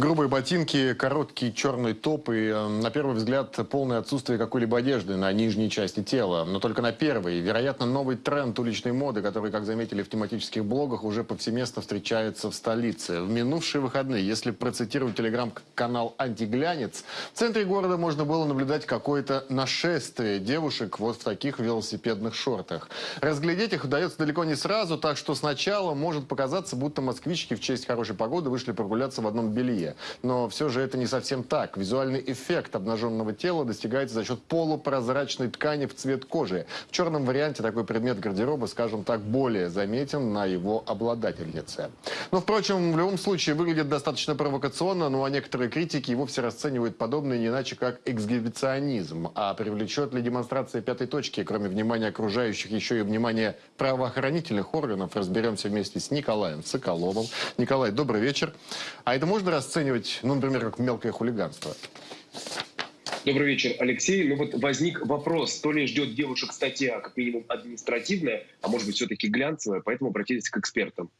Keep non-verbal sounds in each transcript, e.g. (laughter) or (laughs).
Грубые ботинки, короткий черный топ и, э, на первый взгляд, полное отсутствие какой-либо одежды на нижней части тела. Но только на первой. Вероятно, новый тренд уличной моды, который, как заметили в тематических блогах, уже повсеместно встречается в столице. В минувшие выходные, если процитировать телеграм-канал «Антиглянец», в центре города можно было наблюдать какое-то нашествие девушек вот в таких велосипедных шортах. Разглядеть их удается далеко не сразу, так что сначала может показаться, будто москвички в честь хорошей погоды вышли прогуляться в одном белье. Но все же это не совсем так. Визуальный эффект обнаженного тела достигается за счет полупрозрачной ткани в цвет кожи. В черном варианте такой предмет гардероба, скажем так, более заметен на его обладательнице. Но, впрочем, в любом случае выглядит достаточно провокационно, ну а некоторые критики и вовсе расценивают подобное не иначе как эксгибиционизм. А привлечет ли демонстрация пятой точки, кроме внимания окружающих, еще и внимание правоохранительных органов, разберемся вместе с Николаем Соколовым. Николай, добрый вечер. А это можно расценивать расценивать, ну, например, как мелкое хулиганство? Добрый вечер, Алексей. Ну вот возник вопрос, то ли ждет девушек статья, как минимум административная, а может быть все-таки глянцевая, поэтому обратились к экспертам.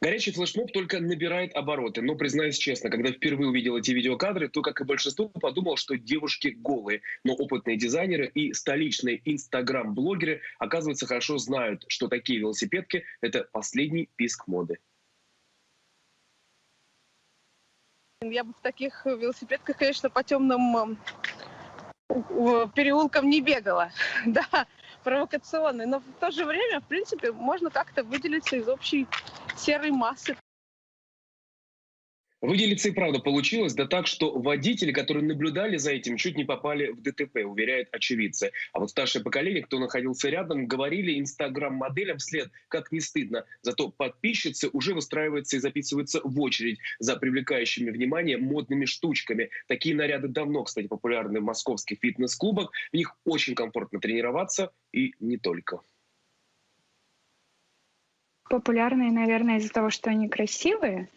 Горячий флешмоб только набирает обороты, но, признаюсь честно, когда впервые увидел эти видеокадры, то, как и большинство, подумал, что девушки голые. Но опытные дизайнеры и столичные инстаграм-блогеры, оказывается, хорошо знают, что такие велосипедки – это последний писк моды. Я бы в таких велосипедках, конечно, по темным переулкам не бегала. (laughs) Да, провокационный. Но в то же время, в принципе, можно как-то выделиться из общей серой массы. Выделиться и правда получилось, да так, что водители, которые наблюдали за этим, чуть не попали в ДТП, уверяют очевидцы. А вот старшее поколение, кто находился рядом, говорили инстаграм-моделям вслед, как не стыдно. Зато подписчицы уже выстраиваются и записываются в очередь за привлекающими внимание модными штучками. Такие наряды давно, кстати, популярны в московских фитнес-клубах. В них очень комфортно тренироваться и не только популярные, наверное, из-за того, что они красивые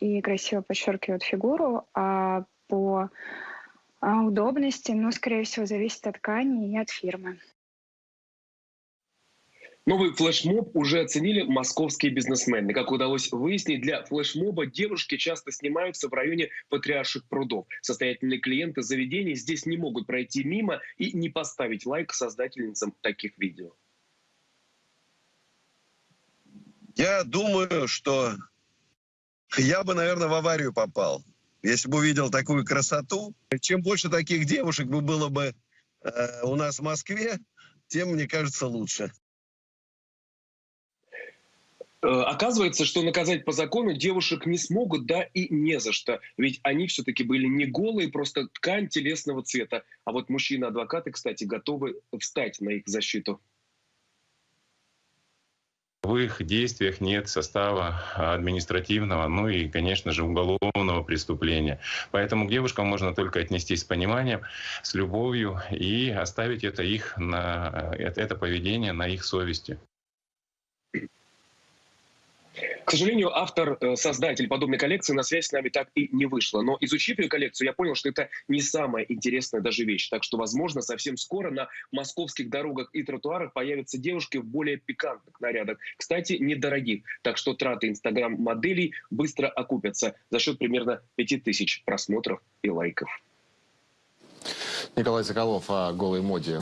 и красиво подчеркивают фигуру, а по а, удобности, ну, скорее всего, зависит от ткани и от фирмы. Новый флешмоб уже оценили московские бизнесмены. Как удалось выяснить, для флешмоба девушки часто снимаются в районе Патриарших прудов. Состоятельные клиенты заведений здесь не могут пройти мимо и не поставить лайк создательницам таких видео. Я думаю, что я бы, наверное, в аварию попал. Если бы увидел такую красоту, чем больше таких девушек бы было бы э, у нас в Москве, тем, мне кажется, лучше. Э, оказывается, что наказать по закону девушек не смогут, да и не за что. Ведь они все-таки были не голые, просто ткань телесного цвета. А вот мужчины-адвокаты, кстати, готовы встать на их защиту. В их действиях нет состава административного, ну и, конечно же, уголовного преступления. Поэтому к девушкам можно только отнестись с пониманием, с любовью и оставить это их на это поведение на их совести. К сожалению, автор, э, создатель подобной коллекции на связь с нами так и не вышла. Но изучив ее коллекцию, я понял, что это не самая интересная даже вещь. Так что, возможно, совсем скоро на московских дорогах и тротуарах появятся девушки в более пикантных нарядах. Кстати, недорогих. Так что траты инстаграм-моделей быстро окупятся за счет примерно 5000 просмотров и лайков. Николай Соколов о голой моде.